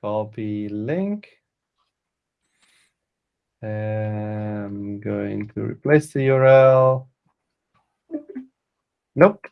copy link. I'm going to replace the URL. Nope,